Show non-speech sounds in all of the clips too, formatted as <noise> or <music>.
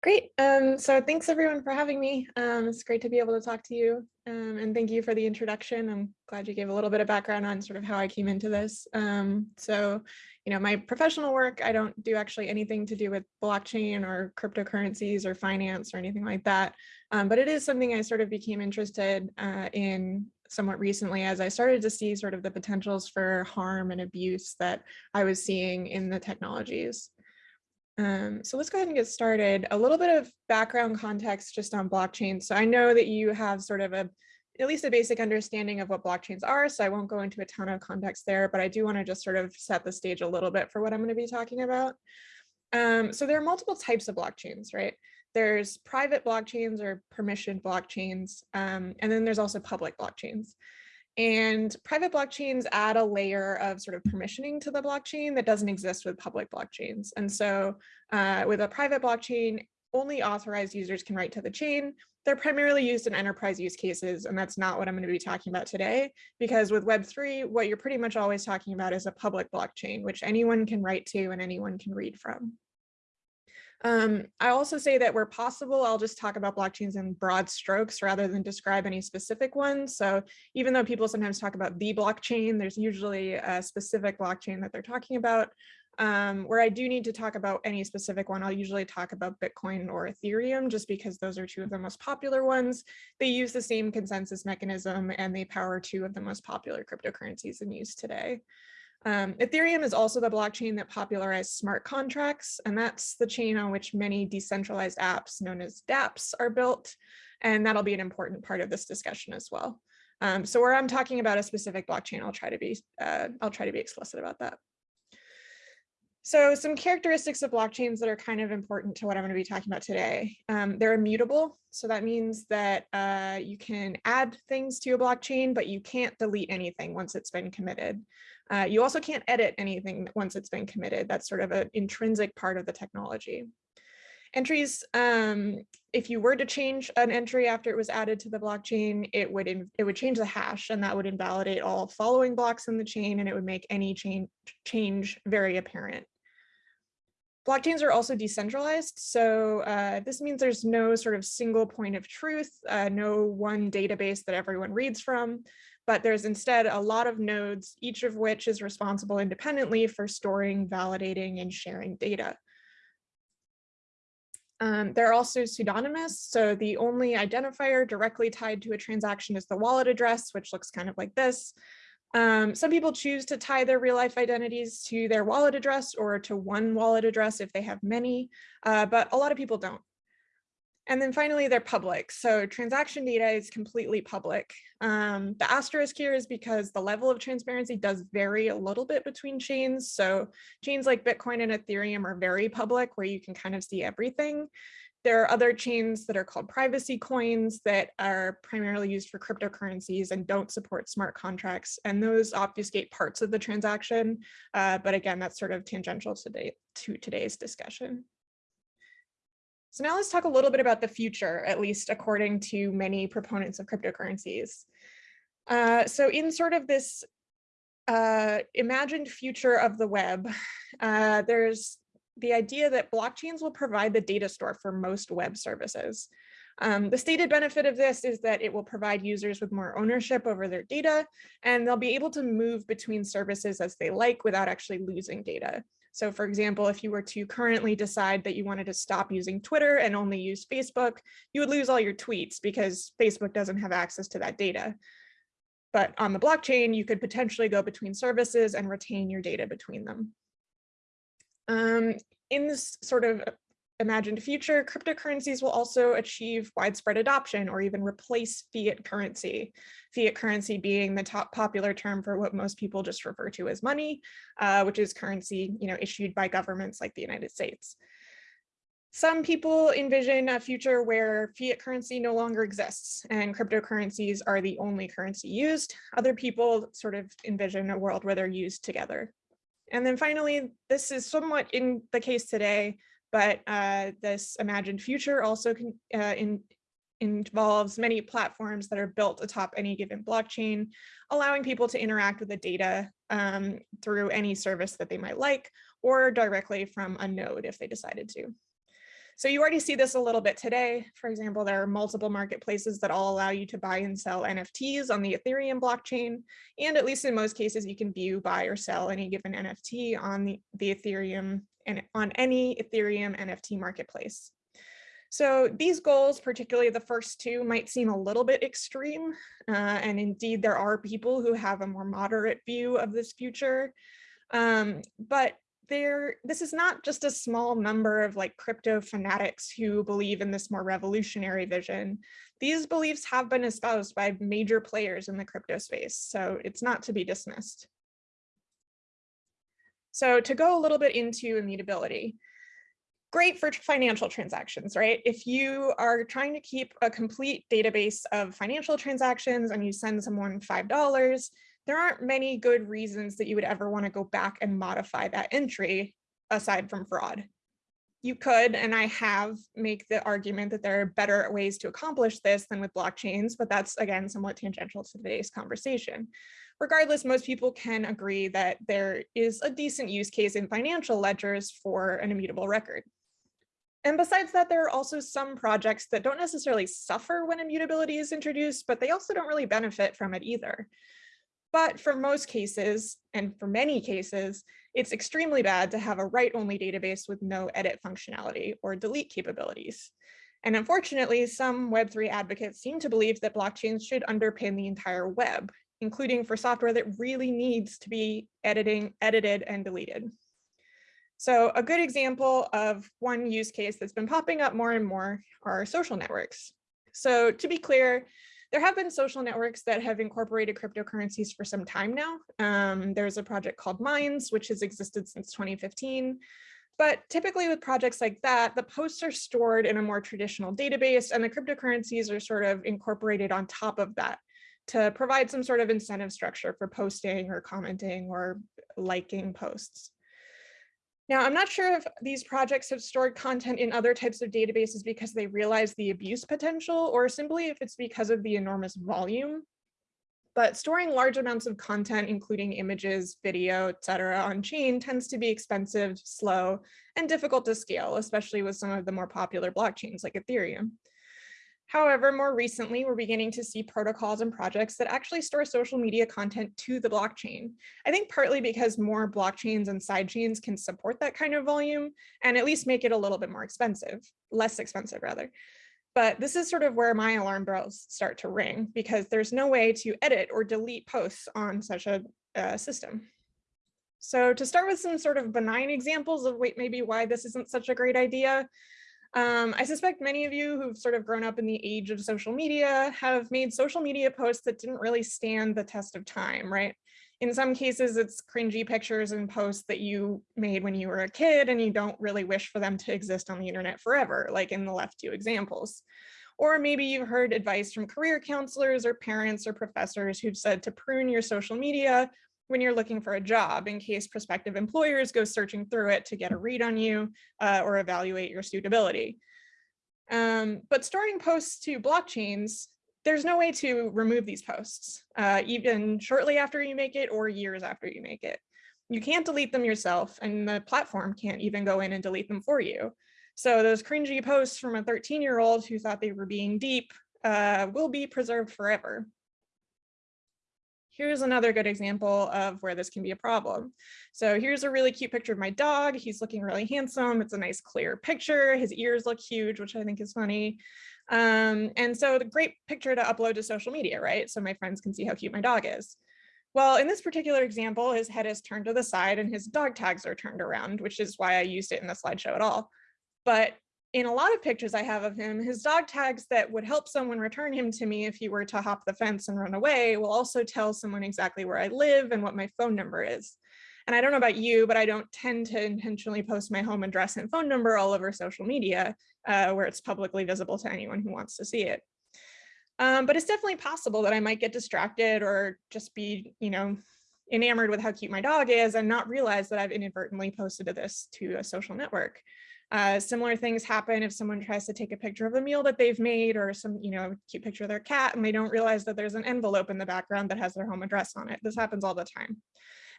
Great. Um, so thanks everyone for having me. Um, it's great to be able to talk to you. Um, and thank you for the introduction. I'm glad you gave a little bit of background on sort of how I came into this. Um, so, you know, my professional work, I don't do actually anything to do with blockchain or cryptocurrencies or finance or anything like that. Um, but it is something I sort of became interested uh, in somewhat recently as I started to see sort of the potentials for harm and abuse that I was seeing in the technologies. Um, so let's go ahead and get started. A little bit of background context just on blockchain. So I know that you have sort of a, at least a basic understanding of what blockchains are, so I won't go into a ton of context there, but I do want to just sort of set the stage a little bit for what I'm going to be talking about. Um, so there are multiple types of blockchains, right? There's private blockchains or permissioned blockchains, um, and then there's also public blockchains. And private blockchains add a layer of sort of permissioning to the blockchain that doesn't exist with public blockchains. And so uh, with a private blockchain, only authorized users can write to the chain. They're primarily used in enterprise use cases, and that's not what I'm going to be talking about today, because with Web3, what you're pretty much always talking about is a public blockchain, which anyone can write to and anyone can read from. Um, I also say that where possible, I'll just talk about blockchains in broad strokes rather than describe any specific ones. So even though people sometimes talk about the blockchain, there's usually a specific blockchain that they're talking about. Um, where I do need to talk about any specific one, I'll usually talk about Bitcoin or Ethereum, just because those are two of the most popular ones. They use the same consensus mechanism and they power two of the most popular cryptocurrencies in use today. Um, Ethereum is also the blockchain that popularized smart contracts, and that's the chain on which many decentralized apps known as dApps are built. And that'll be an important part of this discussion as well. Um, so where I'm talking about a specific blockchain, I'll try to be uh, I'll try to be explicit about that. So some characteristics of blockchains that are kind of important to what I'm going to be talking about today. Um, they're immutable. So that means that uh, you can add things to a blockchain, but you can't delete anything once it's been committed. Uh, you also can't edit anything once it's been committed. That's sort of an intrinsic part of the technology. Entries, um, if you were to change an entry after it was added to the blockchain, it would it would change the hash and that would invalidate all following blocks in the chain and it would make any change change very apparent. Blockchains are also decentralized, so uh, this means there's no sort of single point of truth, uh, no one database that everyone reads from but there's instead a lot of nodes, each of which is responsible independently for storing, validating, and sharing data. Um, they're also pseudonymous, so the only identifier directly tied to a transaction is the wallet address, which looks kind of like this. Um, some people choose to tie their real life identities to their wallet address or to one wallet address if they have many, uh, but a lot of people don't. And then finally, they're public. So transaction data is completely public. Um, the asterisk here is because the level of transparency does vary a little bit between chains. So chains like Bitcoin and Ethereum are very public where you can kind of see everything. There are other chains that are called privacy coins that are primarily used for cryptocurrencies and don't support smart contracts. And those obfuscate parts of the transaction. Uh, but again, that's sort of tangential today, to today's discussion. So now let's talk a little bit about the future, at least according to many proponents of cryptocurrencies. Uh, so in sort of this uh, imagined future of the web, uh, there's the idea that blockchains will provide the data store for most web services. Um, the stated benefit of this is that it will provide users with more ownership over their data, and they'll be able to move between services as they like without actually losing data. So for example, if you were to currently decide that you wanted to stop using Twitter and only use Facebook, you would lose all your tweets because Facebook doesn't have access to that data. But on the blockchain, you could potentially go between services and retain your data between them. Um, in this sort of imagined future, cryptocurrencies will also achieve widespread adoption or even replace fiat currency. Fiat currency being the top popular term for what most people just refer to as money, uh, which is currency you know, issued by governments like the United States. Some people envision a future where fiat currency no longer exists and cryptocurrencies are the only currency used. Other people sort of envision a world where they're used together. And then finally, this is somewhat in the case today, but uh, this imagined future also can, uh, in, involves many platforms that are built atop any given blockchain, allowing people to interact with the data um, through any service that they might like, or directly from a node if they decided to. So you already see this a little bit today. For example, there are multiple marketplaces that all allow you to buy and sell NFTs on the Ethereum blockchain. And at least in most cases, you can view, buy or sell any given NFT on the, the Ethereum and on any Ethereum NFT marketplace. So these goals, particularly the first two, might seem a little bit extreme. Uh, and indeed, there are people who have a more moderate view of this future. Um, but there, this is not just a small number of like crypto fanatics who believe in this more revolutionary vision. These beliefs have been espoused by major players in the crypto space, so it's not to be dismissed. So to go a little bit into immutability, great for financial transactions, right? If you are trying to keep a complete database of financial transactions and you send someone $5, there aren't many good reasons that you would ever want to go back and modify that entry aside from fraud. You could, and I have, make the argument that there are better ways to accomplish this than with blockchains, but that's again somewhat tangential to today's conversation. Regardless, most people can agree that there is a decent use case in financial ledgers for an immutable record. And besides that, there are also some projects that don't necessarily suffer when immutability is introduced, but they also don't really benefit from it either. But for most cases, and for many cases, it's extremely bad to have a write-only database with no edit functionality or delete capabilities. And unfortunately, some Web3 advocates seem to believe that blockchains should underpin the entire web, including for software that really needs to be editing, edited and deleted. So a good example of one use case that's been popping up more and more are social networks. So to be clear, there have been social networks that have incorporated cryptocurrencies for some time now. Um, there's a project called Minds, which has existed since 2015. But typically with projects like that, the posts are stored in a more traditional database and the cryptocurrencies are sort of incorporated on top of that to provide some sort of incentive structure for posting or commenting or liking posts. Now, I'm not sure if these projects have stored content in other types of databases because they realize the abuse potential or simply if it's because of the enormous volume. But storing large amounts of content, including images, video, etc., on chain tends to be expensive, slow, and difficult to scale, especially with some of the more popular blockchains like Ethereum. However, more recently, we're beginning to see protocols and projects that actually store social media content to the blockchain. I think partly because more blockchains and sidechains can support that kind of volume and at least make it a little bit more expensive, less expensive rather. But this is sort of where my alarm bells start to ring because there's no way to edit or delete posts on such a uh, system. So to start with some sort of benign examples of wait, maybe why this isn't such a great idea, um, I suspect many of you who've sort of grown up in the age of social media have made social media posts that didn't really stand the test of time, right? In some cases, it's cringy pictures and posts that you made when you were a kid and you don't really wish for them to exist on the internet forever, like in the left two examples. Or maybe you've heard advice from career counselors or parents or professors who've said to prune your social media when you're looking for a job in case prospective employers go searching through it to get a read on you uh, or evaluate your suitability. Um, but storing posts to blockchains, there's no way to remove these posts, uh, even shortly after you make it or years after you make it. You can't delete them yourself and the platform can't even go in and delete them for you. So those cringy posts from a 13 year old who thought they were being deep uh, will be preserved forever. Here's another good example of where this can be a problem. So here's a really cute picture of my dog. He's looking really handsome. It's a nice clear picture. His ears look huge, which I think is funny. Um, and so the great picture to upload to social media, right? So my friends can see how cute my dog is. Well, in this particular example, his head is turned to the side and his dog tags are turned around, which is why I used it in the slideshow at all. But in a lot of pictures I have of him, his dog tags that would help someone return him to me if he were to hop the fence and run away will also tell someone exactly where I live and what my phone number is. And I don't know about you, but I don't tend to intentionally post my home address and phone number all over social media uh, where it's publicly visible to anyone who wants to see it. Um, but it's definitely possible that I might get distracted or just be, you know, enamored with how cute my dog is and not realize that I've inadvertently posted this to a social network. Uh, similar things happen if someone tries to take a picture of a meal that they've made or some, you know, cute picture of their cat and they don't realize that there's an envelope in the background that has their home address on it. This happens all the time.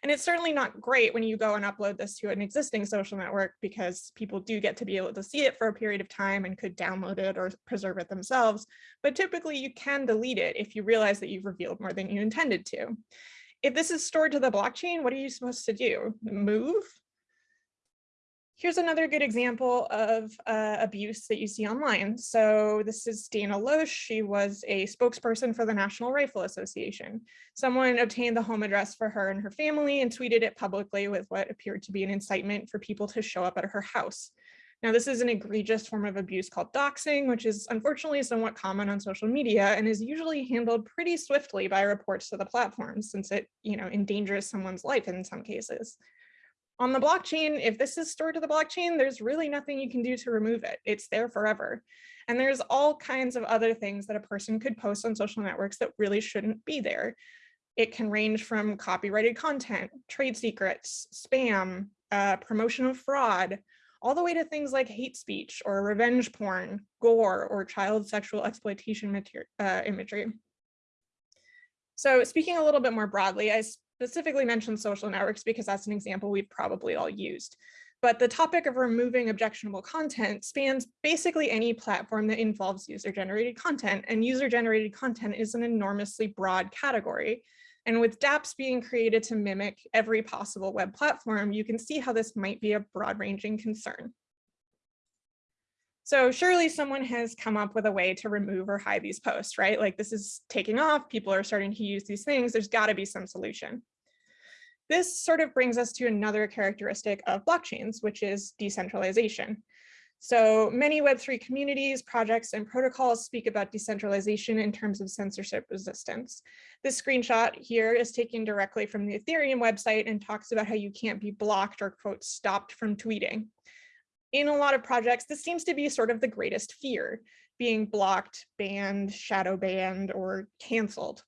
And it's certainly not great when you go and upload this to an existing social network because people do get to be able to see it for a period of time and could download it or preserve it themselves. But typically you can delete it if you realize that you've revealed more than you intended to. If this is stored to the blockchain, what are you supposed to do? Move? Here's another good example of uh, abuse that you see online. So this is Dana Loesch. She was a spokesperson for the National Rifle Association. Someone obtained the home address for her and her family and tweeted it publicly with what appeared to be an incitement for people to show up at her house. Now, this is an egregious form of abuse called doxing, which is unfortunately somewhat common on social media and is usually handled pretty swiftly by reports to the platform since it you know, endangers someone's life in some cases. On the blockchain, if this is stored to the blockchain, there's really nothing you can do to remove it. It's there forever. And there's all kinds of other things that a person could post on social networks that really shouldn't be there. It can range from copyrighted content, trade secrets, spam, uh, promotion of fraud, all the way to things like hate speech or revenge porn, gore, or child sexual exploitation uh, imagery. So speaking a little bit more broadly, I specifically mentioned social networks because that's an example we've probably all used. But the topic of removing objectionable content spans basically any platform that involves user-generated content, and user-generated content is an enormously broad category. And with dApps being created to mimic every possible web platform, you can see how this might be a broad-ranging concern. So surely someone has come up with a way to remove or hide these posts, right? Like this is taking off, people are starting to use these things, there's gotta be some solution. This sort of brings us to another characteristic of blockchains, which is decentralization. So many Web3 communities, projects, and protocols speak about decentralization in terms of censorship resistance. This screenshot here is taken directly from the Ethereum website and talks about how you can't be blocked or quote stopped from tweeting. In a lot of projects, this seems to be sort of the greatest fear, being blocked, banned, shadow banned, or canceled.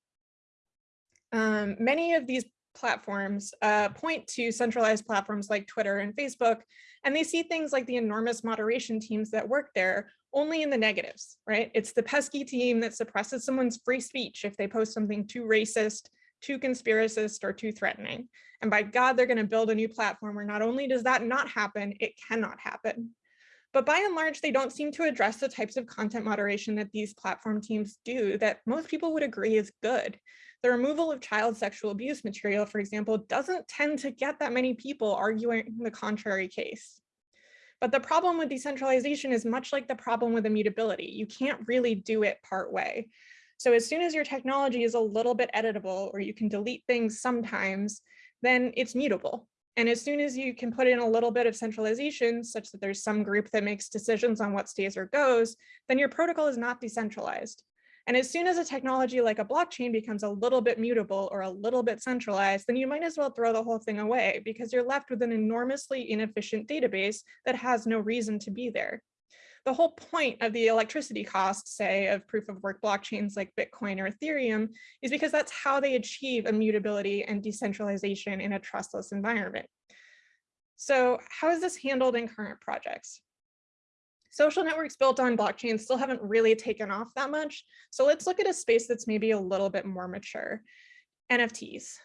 Um, many of these platforms uh, point to centralized platforms like Twitter and Facebook, and they see things like the enormous moderation teams that work there only in the negatives, right? It's the pesky team that suppresses someone's free speech if they post something too racist, too conspiracist, or too threatening. And by God, they're gonna build a new platform where not only does that not happen, it cannot happen. But by and large, they don't seem to address the types of content moderation that these platform teams do that most people would agree is good. The removal of child sexual abuse material, for example, doesn't tend to get that many people arguing the contrary case. But the problem with decentralization is much like the problem with immutability. You can't really do it part way. So as soon as your technology is a little bit editable or you can delete things sometimes, then it's mutable. And as soon as you can put in a little bit of centralization such that there's some group that makes decisions on what stays or goes, then your protocol is not decentralized. And as soon as a technology like a blockchain becomes a little bit mutable or a little bit centralized, then you might as well throw the whole thing away because you're left with an enormously inefficient database that has no reason to be there. The whole point of the electricity cost, say, of proof of work blockchains like Bitcoin or Ethereum is because that's how they achieve immutability and decentralization in a trustless environment. So how is this handled in current projects? social networks built on blockchains still haven't really taken off that much. So let's look at a space that's maybe a little bit more mature, NFTs.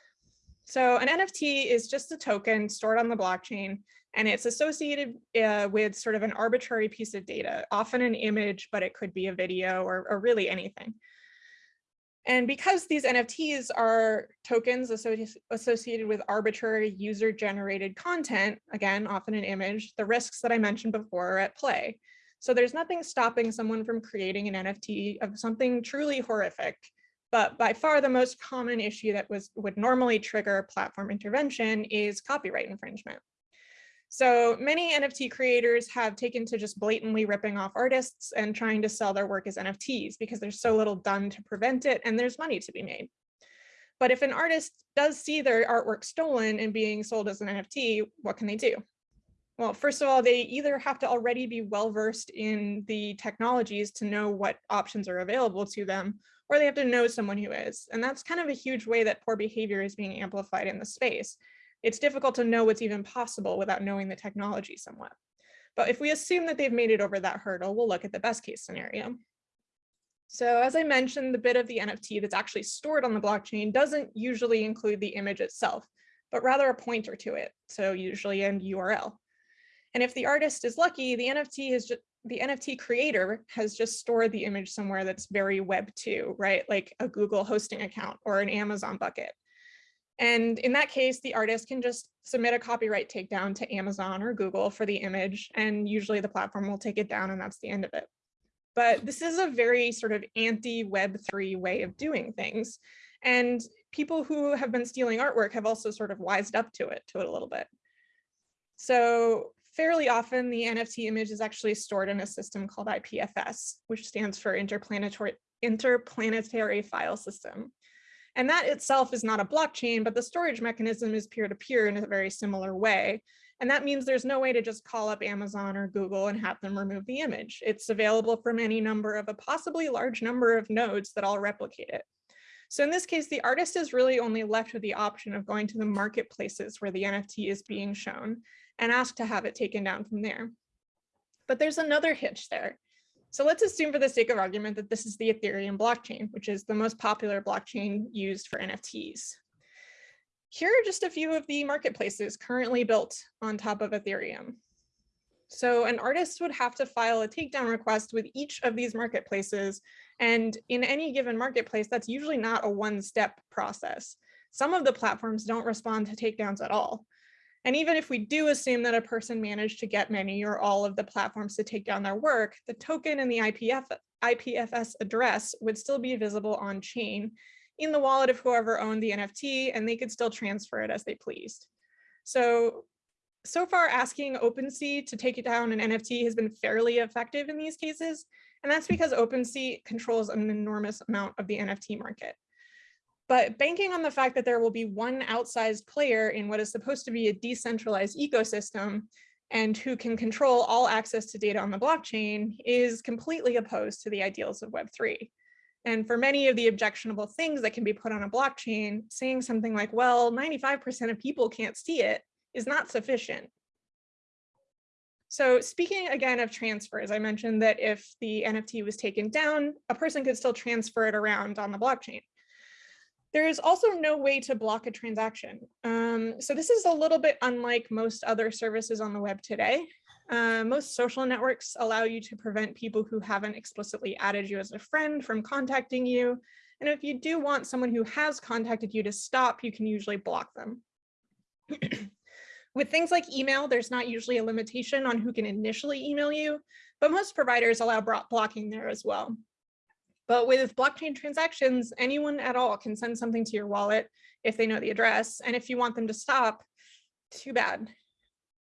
So an NFT is just a token stored on the blockchain and it's associated uh, with sort of an arbitrary piece of data, often an image, but it could be a video or, or really anything. And because these NFTs are tokens associated with arbitrary user generated content, again, often an image, the risks that I mentioned before are at play. So there's nothing stopping someone from creating an NFT of something truly horrific. But by far the most common issue that was would normally trigger platform intervention is copyright infringement. So many NFT creators have taken to just blatantly ripping off artists and trying to sell their work as NFTs because there's so little done to prevent it and there's money to be made. But if an artist does see their artwork stolen and being sold as an NFT, what can they do? Well, first of all, they either have to already be well-versed in the technologies to know what options are available to them, or they have to know someone who is. And that's kind of a huge way that poor behavior is being amplified in the space. It's difficult to know what's even possible without knowing the technology somewhat. But if we assume that they've made it over that hurdle, we'll look at the best case scenario. So as I mentioned, the bit of the NFT that's actually stored on the blockchain doesn't usually include the image itself. but rather a pointer to it. So usually an URL. And if the artist is lucky, the NFT just the NFT creator has just stored the image somewhere that's very web 2, right? Like a Google hosting account or an Amazon bucket. And in that case, the artist can just submit a copyright takedown to Amazon or Google for the image, and usually the platform will take it down and that's the end of it. But this is a very sort of anti-Web3 way of doing things. And people who have been stealing artwork have also sort of wised up to it, to it a little bit. So fairly often the NFT image is actually stored in a system called IPFS, which stands for Interplanetary, Interplanetary File System. And that itself is not a blockchain, but the storage mechanism is peer-to-peer -peer in a very similar way. And that means there's no way to just call up Amazon or Google and have them remove the image. It's available from any number of a possibly large number of nodes that all replicate it. So in this case, the artist is really only left with the option of going to the marketplaces where the NFT is being shown and ask to have it taken down from there. But there's another hitch there. So let's assume for the sake of argument that this is the Ethereum blockchain, which is the most popular blockchain used for NFTs. Here are just a few of the marketplaces currently built on top of Ethereum. So an artist would have to file a takedown request with each of these marketplaces. And in any given marketplace, that's usually not a one-step process. Some of the platforms don't respond to takedowns at all. And even if we do assume that a person managed to get many or all of the platforms to take down their work, the token and the IPF, IPFS address would still be visible on chain in the wallet of whoever owned the NFT, and they could still transfer it as they pleased. So, so far asking OpenSea to take it down an NFT has been fairly effective in these cases. And that's because OpenSea controls an enormous amount of the NFT market. But banking on the fact that there will be one outsized player in what is supposed to be a decentralized ecosystem and who can control all access to data on the blockchain is completely opposed to the ideals of Web3. And for many of the objectionable things that can be put on a blockchain, saying something like, well, 95% of people can't see it is not sufficient. So speaking again of transfers, I mentioned that if the NFT was taken down, a person could still transfer it around on the blockchain. There is also no way to block a transaction. Um, so this is a little bit unlike most other services on the web today. Uh, most social networks allow you to prevent people who haven't explicitly added you as a friend from contacting you. And if you do want someone who has contacted you to stop, you can usually block them. <clears throat> With things like email, there's not usually a limitation on who can initially email you, but most providers allow blocking there as well. But with blockchain transactions, anyone at all can send something to your wallet if they know the address. And if you want them to stop, too bad.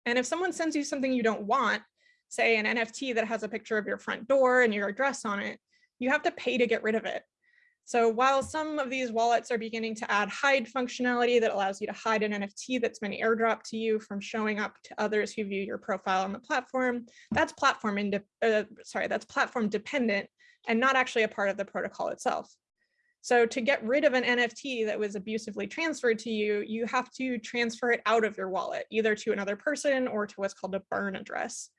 And if someone sends you something you don't want, say an NFT that has a picture of your front door and your address on it, you have to pay to get rid of it. So while some of these wallets are beginning to add hide functionality that allows you to hide an NFT that's been airdropped to you from showing up to others who view your profile on the platform, that's platform uh, sorry, that's platform dependent and not actually a part of the protocol itself. So to get rid of an NFT that was abusively transferred to you, you have to transfer it out of your wallet, either to another person or to what's called a burn address.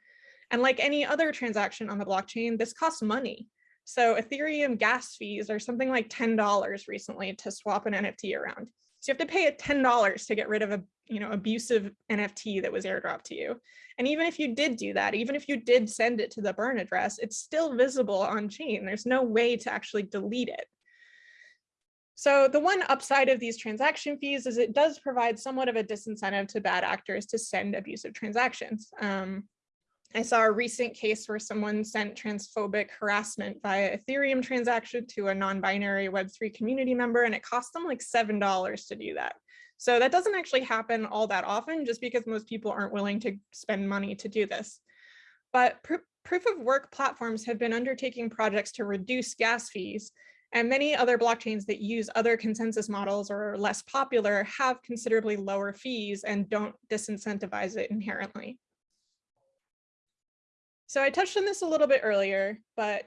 And like any other transaction on the blockchain, this costs money. So Ethereum gas fees are something like $10 recently to swap an NFT around. So you have to pay $10 to get rid of a you know, abusive NFT that was airdropped to you. And even if you did do that, even if you did send it to the burn address, it's still visible on chain. There's no way to actually delete it. So the one upside of these transaction fees is it does provide somewhat of a disincentive to bad actors to send abusive transactions. Um, I saw a recent case where someone sent transphobic harassment via Ethereum transaction to a non-binary Web3 community member, and it cost them like $7 to do that. So that doesn't actually happen all that often just because most people aren't willing to spend money to do this. But pr proof of work platforms have been undertaking projects to reduce gas fees and many other blockchains that use other consensus models or are less popular have considerably lower fees and don't disincentivize it inherently. So I touched on this a little bit earlier, but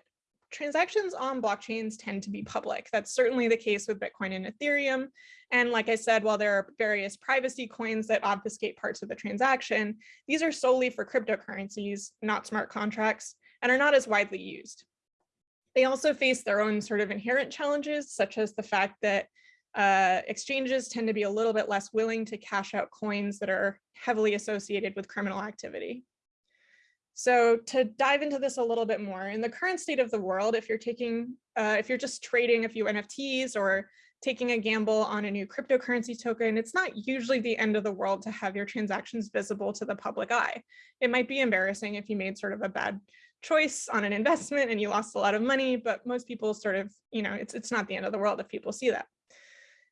transactions on blockchains tend to be public. That's certainly the case with Bitcoin and Ethereum. And like I said, while there are various privacy coins that obfuscate parts of the transaction, these are solely for cryptocurrencies, not smart contracts, and are not as widely used. They also face their own sort of inherent challenges, such as the fact that uh, exchanges tend to be a little bit less willing to cash out coins that are heavily associated with criminal activity. So to dive into this a little bit more, in the current state of the world, if you're taking, uh, if you're just trading a few NFTs or taking a gamble on a new cryptocurrency token, it's not usually the end of the world to have your transactions visible to the public eye. It might be embarrassing if you made sort of a bad choice on an investment and you lost a lot of money, but most people sort of, you know, it's, it's not the end of the world if people see that.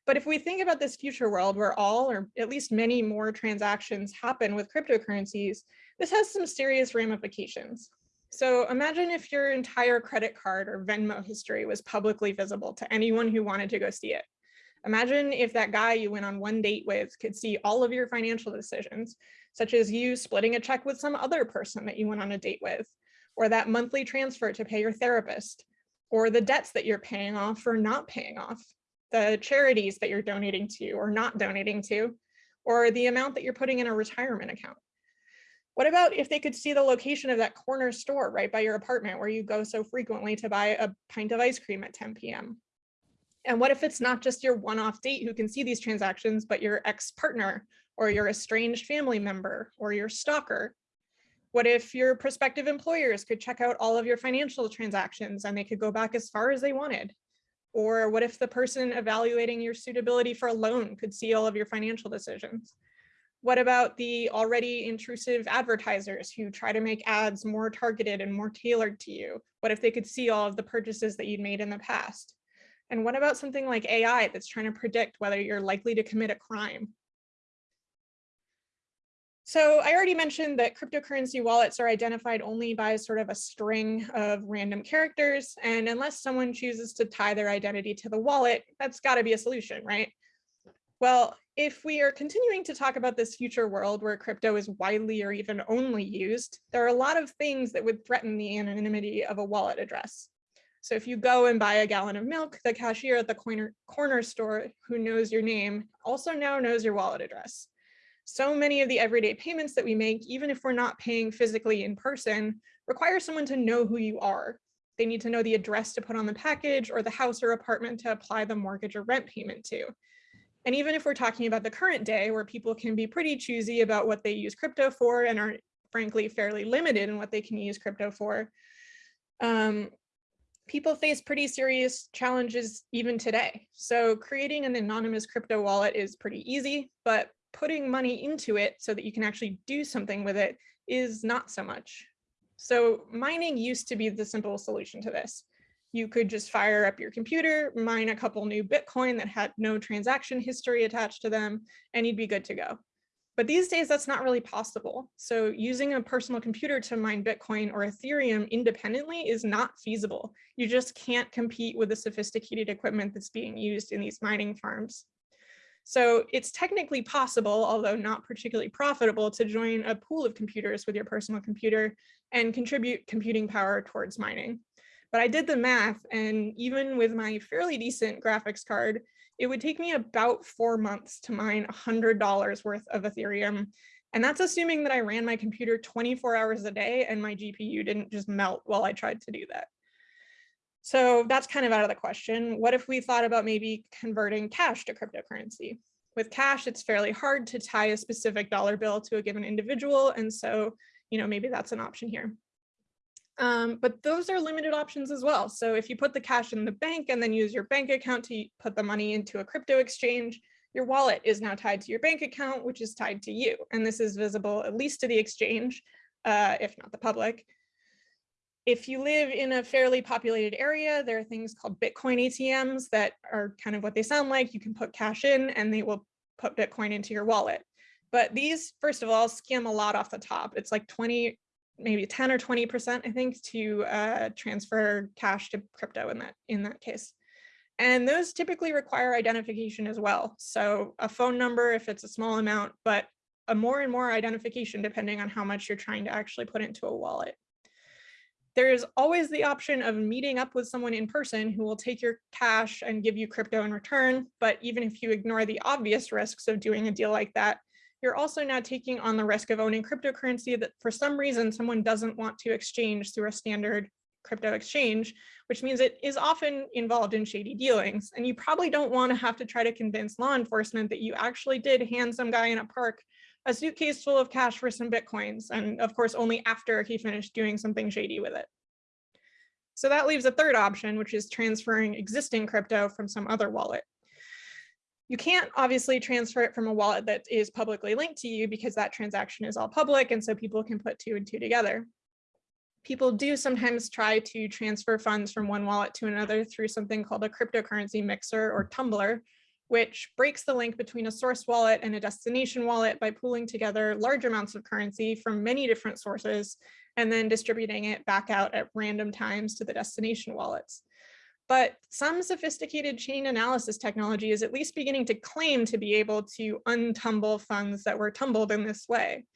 But if we think about this future world where all or at least many more transactions happen with cryptocurrencies, this has some serious ramifications. So imagine if your entire credit card or Venmo history was publicly visible to anyone who wanted to go see it. Imagine if that guy you went on one date with could see all of your financial decisions, such as you splitting a check with some other person that you went on a date with, or that monthly transfer to pay your therapist, or the debts that you're paying off or not paying off, the charities that you're donating to or not donating to, or the amount that you're putting in a retirement account. What about if they could see the location of that corner store right by your apartment where you go so frequently to buy a pint of ice cream at 10 p.m.? And what if it's not just your one-off date who can see these transactions, but your ex-partner or your estranged family member or your stalker? What if your prospective employers could check out all of your financial transactions and they could go back as far as they wanted? Or what if the person evaluating your suitability for a loan could see all of your financial decisions? What about the already intrusive advertisers who try to make ads more targeted and more tailored to you? What if they could see all of the purchases that you'd made in the past? And what about something like AI that's trying to predict whether you're likely to commit a crime? So I already mentioned that cryptocurrency wallets are identified only by sort of a string of random characters. And unless someone chooses to tie their identity to the wallet, that's got to be a solution, right? Well, if we are continuing to talk about this future world where crypto is widely or even only used, there are a lot of things that would threaten the anonymity of a wallet address. So if you go and buy a gallon of milk, the cashier at the corner, corner store who knows your name also now knows your wallet address. So many of the everyday payments that we make, even if we're not paying physically in person, require someone to know who you are. They need to know the address to put on the package or the house or apartment to apply the mortgage or rent payment to. And even if we're talking about the current day where people can be pretty choosy about what they use crypto for and are frankly fairly limited in what they can use crypto for, um, people face pretty serious challenges even today. So creating an anonymous crypto wallet is pretty easy, but putting money into it so that you can actually do something with it is not so much. So mining used to be the simple solution to this you could just fire up your computer, mine a couple new Bitcoin that had no transaction history attached to them, and you'd be good to go. But these days, that's not really possible. So using a personal computer to mine Bitcoin or Ethereum independently is not feasible. You just can't compete with the sophisticated equipment that's being used in these mining farms. So it's technically possible, although not particularly profitable, to join a pool of computers with your personal computer and contribute computing power towards mining. But I did the math and even with my fairly decent graphics card, it would take me about four months to mine $100 worth of Ethereum. And that's assuming that I ran my computer 24 hours a day and my GPU didn't just melt while I tried to do that. So that's kind of out of the question. What if we thought about maybe converting cash to cryptocurrency? With cash, it's fairly hard to tie a specific dollar bill to a given individual. And so, you know, maybe that's an option here. Um, but those are limited options as well. So if you put the cash in the bank and then use your bank account to put the money into a crypto exchange, your wallet is now tied to your bank account, which is tied to you. And this is visible at least to the exchange, uh, if not the public. If you live in a fairly populated area, there are things called Bitcoin ATMs that are kind of what they sound like. You can put cash in and they will put Bitcoin into your wallet. But these, first of all, skim a lot off the top. It's like 20 maybe 10 or 20%, I think, to uh, transfer cash to crypto in that, in that case. And those typically require identification as well. So a phone number if it's a small amount, but a more and more identification depending on how much you're trying to actually put into a wallet. There is always the option of meeting up with someone in person who will take your cash and give you crypto in return. But even if you ignore the obvious risks of doing a deal like that, you're also now taking on the risk of owning cryptocurrency that for some reason someone doesn't want to exchange through a standard crypto exchange, which means it is often involved in shady dealings. And you probably don't want to have to try to convince law enforcement that you actually did hand some guy in a park a suitcase full of cash for some Bitcoins. And of course, only after he finished doing something shady with it. So that leaves a third option, which is transferring existing crypto from some other wallet. You can't obviously transfer it from a wallet that is publicly linked to you because that transaction is all public and so people can put two and two together. People do sometimes try to transfer funds from one wallet to another through something called a cryptocurrency mixer or tumbler, which breaks the link between a source wallet and a destination wallet by pooling together large amounts of currency from many different sources and then distributing it back out at random times to the destination wallets. But some sophisticated chain analysis technology is at least beginning to claim to be able to untumble funds that were tumbled in this way.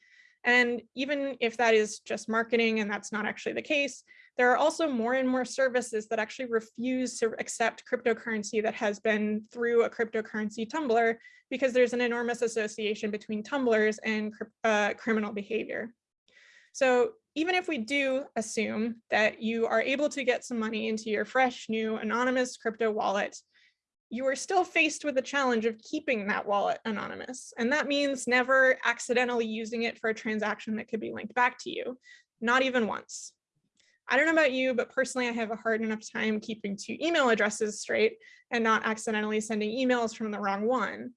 And even if that is just marketing and that's not actually the case, there are also more and more services that actually refuse to accept cryptocurrency that has been through a cryptocurrency tumbler because there's an enormous association between tumblers and uh, criminal behavior. So even if we do assume that you are able to get some money into your fresh, new, anonymous crypto wallet, you are still faced with the challenge of keeping that wallet anonymous. And that means never accidentally using it for a transaction that could be linked back to you, not even once. I don't know about you, but personally, I have a hard enough time keeping two email addresses straight and not accidentally sending emails from the wrong one.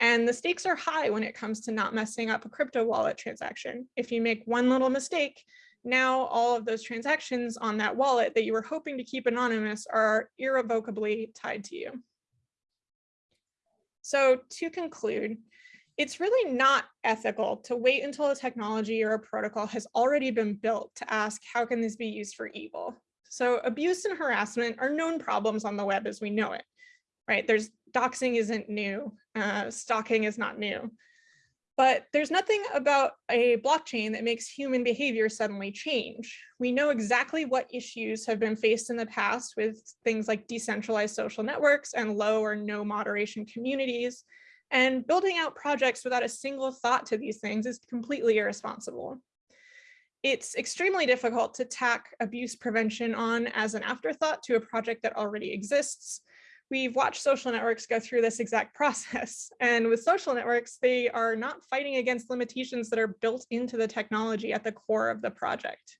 And the stakes are high when it comes to not messing up a crypto wallet transaction. If you make one little mistake, now all of those transactions on that wallet that you were hoping to keep anonymous are irrevocably tied to you. So to conclude, it's really not ethical to wait until a technology or a protocol has already been built to ask, how can this be used for evil? So abuse and harassment are known problems on the web as we know it, right? There's doxing isn't new, uh, stalking is not new. But there's nothing about a blockchain that makes human behavior suddenly change. We know exactly what issues have been faced in the past with things like decentralized social networks and low or no moderation communities. And building out projects without a single thought to these things is completely irresponsible. It's extremely difficult to tack abuse prevention on as an afterthought to a project that already exists we've watched social networks go through this exact <laughs> process. And with social networks, they are not fighting against limitations that are built into the technology at the core of the project.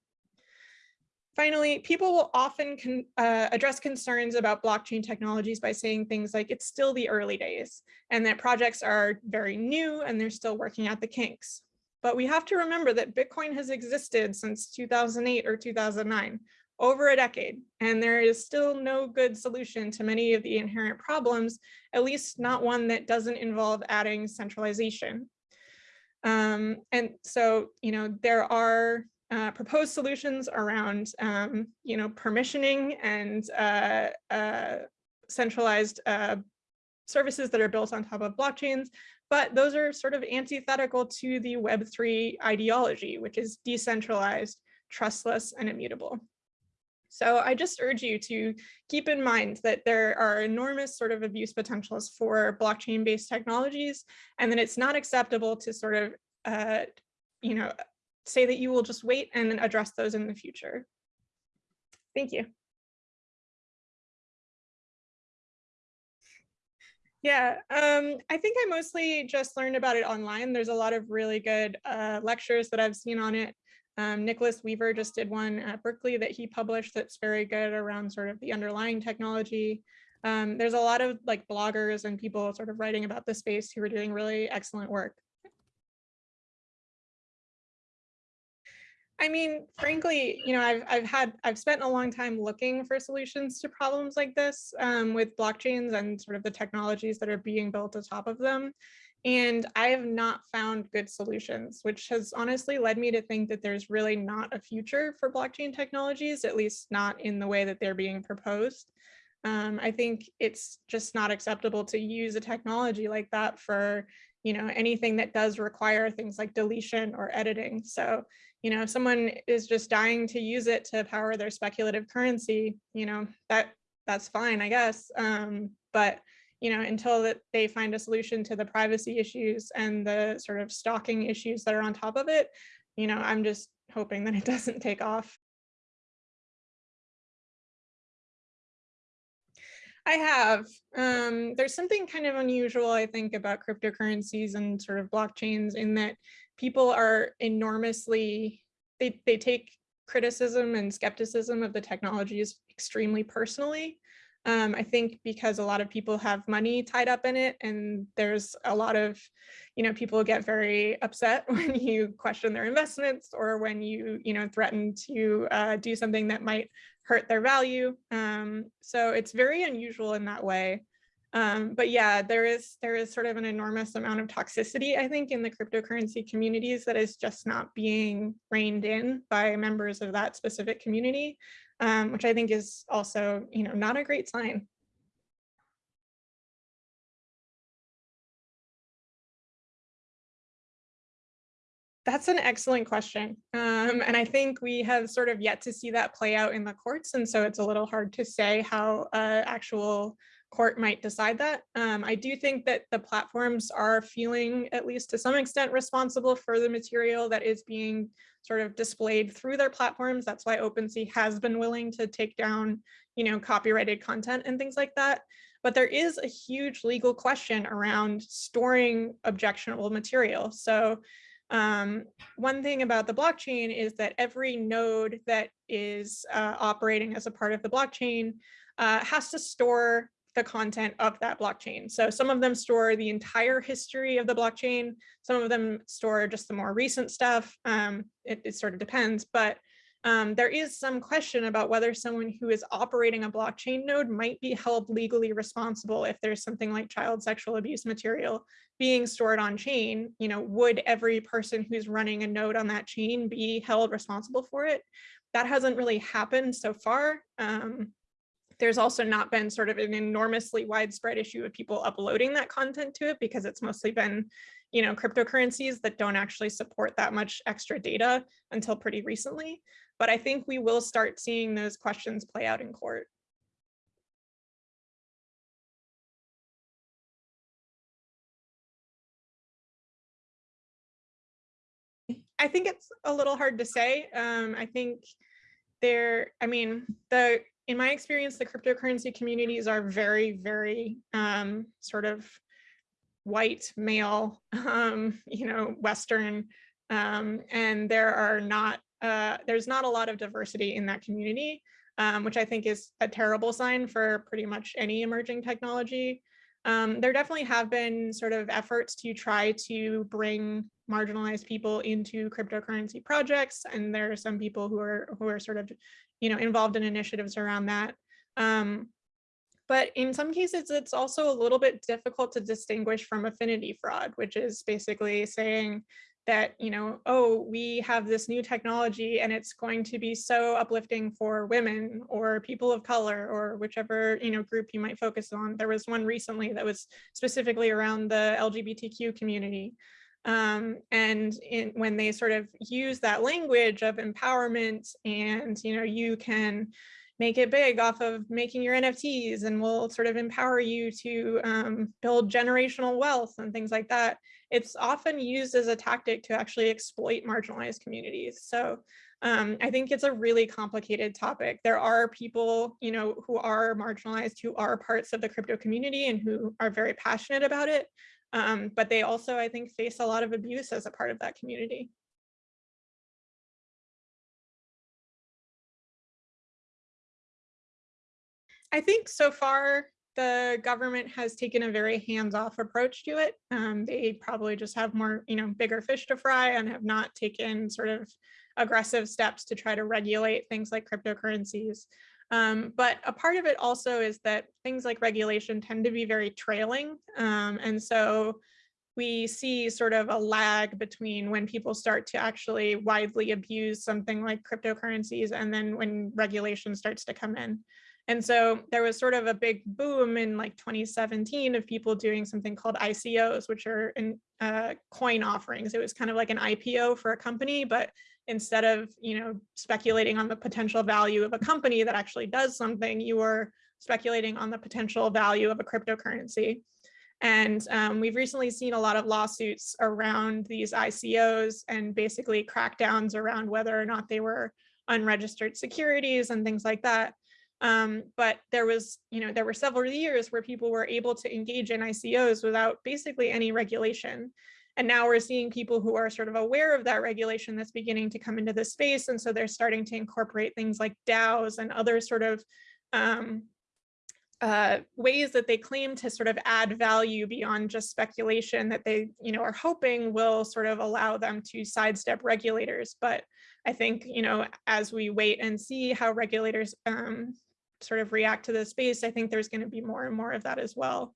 Finally, people will often con uh, address concerns about blockchain technologies by saying things like it's still the early days and that projects are very new and they're still working out the kinks. But we have to remember that Bitcoin has existed since 2008 or 2009, over a decade, and there is still no good solution to many of the inherent problems, at least not one that doesn't involve adding centralization. Um, and so, you know, there are uh, proposed solutions around, um, you know, permissioning and uh, uh, centralized uh, services that are built on top of blockchains, but those are sort of antithetical to the Web3 ideology, which is decentralized, trustless, and immutable. So I just urge you to keep in mind that there are enormous sort of abuse potentials for blockchain based technologies, and that it's not acceptable to sort of, uh, you know, say that you will just wait and then address those in the future. Thank you. Yeah, um, I think I mostly just learned about it online. There's a lot of really good uh, lectures that I've seen on it. Um, Nicholas Weaver just did one at Berkeley that he published that's very good around sort of the underlying technology. Um, there's a lot of like bloggers and people sort of writing about the space who are doing really excellent work. I mean, frankly, you know, I've, I've had, I've spent a long time looking for solutions to problems like this um, with blockchains and sort of the technologies that are being built atop of them. And I have not found good solutions, which has honestly led me to think that there's really not a future for blockchain technologies, at least not in the way that they're being proposed. Um, I think it's just not acceptable to use a technology like that for you know, anything that does require things like deletion or editing. So, you know, if someone is just dying to use it to power their speculative currency, you know, that that's fine, I guess. Um, but you know, until that they find a solution to the privacy issues and the sort of stalking issues that are on top of it, you know, I'm just hoping that it <laughs> doesn't take off. I have. Um, there's something kind of unusual, I think, about cryptocurrencies and sort of blockchains in that people are enormously, they, they take criticism and skepticism of the technologies extremely personally. Um, I think because a lot of people have money tied up in it and there's a lot of, you know, people get very upset <laughs> when you question their investments or when you, you know, threaten to uh, do something that might hurt their value. Um, so it's very unusual in that way. Um, but yeah, there is there is sort of an enormous amount of toxicity, I think, in the cryptocurrency communities that is just not being reined in by members of that specific community um, which I think is also, you know, not a great sign. That's an excellent question. Um, and I think we have sort of yet to see that play out in the courts. And so it's a little hard to say how uh, actual court might decide that. Um, I do think that the platforms are feeling, at least to some extent, responsible for the material that is being sort of displayed through their platforms. That's why OpenSea has been willing to take down, you know, copyrighted content and things like that. But there is a huge legal question around storing objectionable material. So um, one thing about the blockchain is that every node that is uh, operating as a part of the blockchain uh, has to store the content of that blockchain. So some of them store the entire history of the blockchain. Some of them store just the more recent stuff. Um, it, it, sort of depends, but um, there is some question about whether someone who is operating a blockchain node might be held legally responsible if there's something like child sexual abuse material being stored on chain, you know, would every person who's running a node on that chain be held responsible for it? That hasn't really happened so far. Um, there's also not been sort of an enormously widespread issue of people uploading that content to it because it's mostly been, you know, cryptocurrencies that don't actually support that much extra data until pretty recently. But I think we will start seeing those questions play out in court. I think it's a little hard to say. Um, I think there, I mean, the in my experience, the cryptocurrency communities are very, very um, sort of white, male, <laughs> um, you know, Western, um, and there are not, uh, there's not a lot of diversity in that community, um, which I think is a terrible sign for pretty much any emerging technology. Um, there definitely have been sort of efforts to try to bring marginalized people into cryptocurrency projects, and there are some people who are who are sort of you know, involved in initiatives around that. Um, but in some cases, it's also a little bit difficult to distinguish from affinity fraud, which is basically saying that, you know, oh, we have this new technology and it's going to be so uplifting for women or people of color or whichever, you know, group you might focus on. There was one recently that was specifically around the LGBTQ community. Um, and in, when they sort of use that language of empowerment and, you know, you can make it big off of making your NFTs and will sort of empower you to um, build generational wealth and things like that. It's often used as a tactic to actually exploit marginalized communities. So um, I think it's a really complicated topic. There are people, you know, who are marginalized, who are parts of the crypto community and who are very passionate about it. Um, but they also, I think, face a lot of abuse as a part of that community. I think so far the government has taken a very hands-off approach to it. Um, they probably just have more, you know, bigger fish to fry and have not taken sort of aggressive steps to try to regulate things like cryptocurrencies. Um, but a part of it also is that things like regulation tend to be very trailing. Um, and so we see sort of a lag between when people start to actually widely abuse something like cryptocurrencies and then when regulation starts to come in. And so there was sort of a big boom in like 2017 of people doing something called ICOs, which are in, uh, coin offerings. It was kind of like an IPO for a company, but instead of you know speculating on the potential value of a company that actually does something, you are speculating on the potential value of a cryptocurrency. And um, we've recently seen a lot of lawsuits around these ICOs and basically crackdowns around whether or not they were unregistered securities and things like that. Um, but there was, you know, there were several years where people were able to engage in ICOs without basically any regulation. And now we're seeing people who are sort of aware of that regulation that's beginning to come into the space. And so they're starting to incorporate things like DAOs and other sort of um, uh, ways that they claim to sort of add value beyond just speculation that they, you know, are hoping will sort of allow them to sidestep regulators. But I think, you know, as we wait and see how regulators um, sort of react to the space, I think there's going to be more and more of that as well.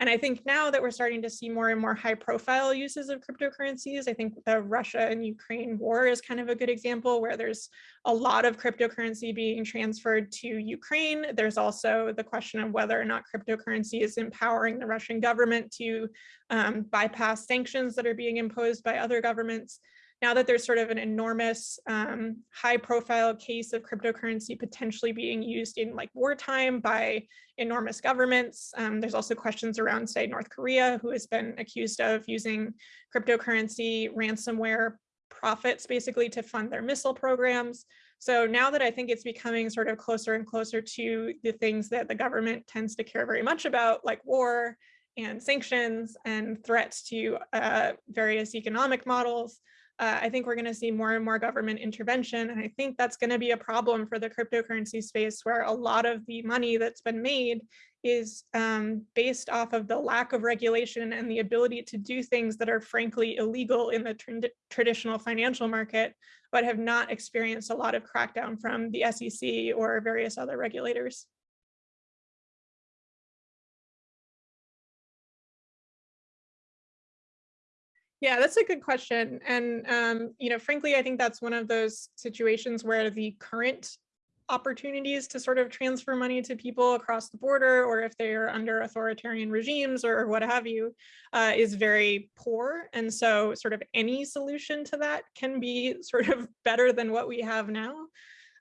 And I think now that we're starting to see more and more high profile uses of cryptocurrencies, I think the Russia and Ukraine war is kind of a good example where there's a lot of cryptocurrency being transferred to Ukraine. There's also the question of whether or not cryptocurrency is empowering the Russian government to um, bypass sanctions that are being imposed by other governments now that there's sort of an enormous um, high profile case of cryptocurrency potentially being used in like wartime by enormous governments. Um, there's also questions around say North Korea who has been accused of using cryptocurrency ransomware profits basically to fund their missile programs. So now that I think it's becoming sort of closer and closer to the things that the government tends to care very much about like war and sanctions and threats to uh, various economic models, uh, I think we're going to see more and more government intervention. And I think that's going to be a problem for the cryptocurrency space where a lot of the money that's been made is um, based off of the lack of regulation and the ability to do things that are frankly illegal in the tra traditional financial market, but have not experienced a lot of crackdown from the SEC or various other regulators. Yeah, that's a good question. And, um, you know, frankly, I think that's one of those situations where the current opportunities to sort of transfer money to people across the border, or if they are under authoritarian regimes or what have you, uh, is very poor. And so sort of any solution to that can be sort of better than what we have now.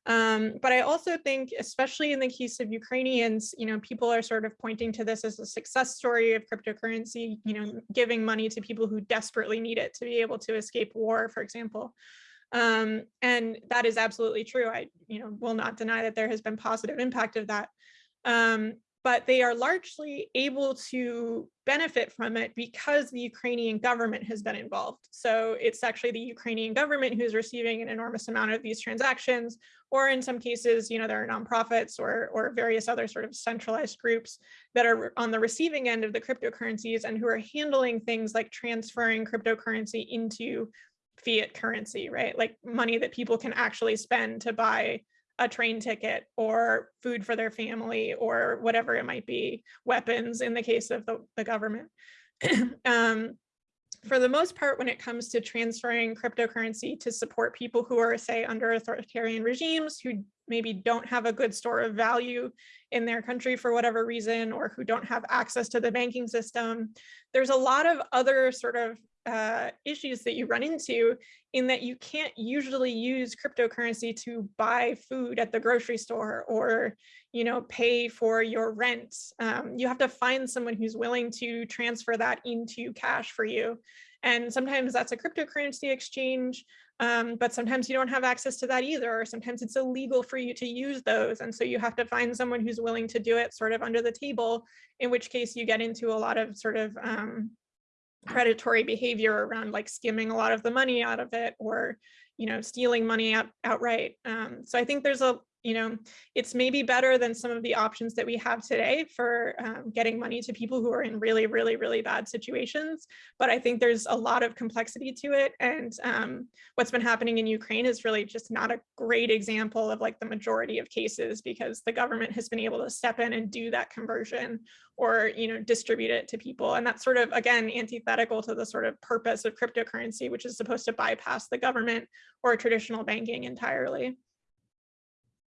Um, but I also think, especially in the case of Ukrainians, you know, people are sort of pointing to this as a success story of cryptocurrency, you know, giving money to people who desperately need it to be able to escape war, for example. Um, and that is absolutely true. I, you know, will not deny that there has been positive impact of that. Um, but they are largely able to benefit from it because the Ukrainian government has been involved. So it's actually the Ukrainian government who's receiving an enormous amount of these transactions, or in some cases, you know, there are nonprofits or, or various other sort of centralized groups that are on the receiving end of the cryptocurrencies and who are handling things like transferring cryptocurrency into fiat currency, right? Like money that people can actually spend to buy a train ticket or food for their family or whatever it might be, weapons in the case of the, the government. <clears throat> um, for the most part, when it comes to transferring cryptocurrency to support people who are, say, under authoritarian regimes, who maybe don't have a good store of value in their country for whatever reason, or who don't have access to the banking system, there's a lot of other sort of uh, issues that you run into in that you can't usually use cryptocurrency to buy food at the grocery store or you know pay for your rent. Um, you have to find someone who's willing to transfer that into cash for you. And sometimes that's a cryptocurrency exchange um, but sometimes you don't have access to that either or sometimes it's illegal for you to use those. And so you have to find someone who's willing to do it sort of under the table in which case you get into a lot of sort of um, predatory behavior around like skimming a lot of the money out of it or you know stealing money out outright um, so i think there's a you know it's maybe better than some of the options that we have today for um, getting money to people who are in really really really bad situations. But i think there's a lot of complexity to it. And um, what's been happening in ukraine is really just not a great example of like the majority of cases because the government has been able to step in and do that conversion or you know distribute it to people. And that's sort of again antithetical to the sort of purpose of cryptocurrency which is supposed to bypass the government or traditional banking entirely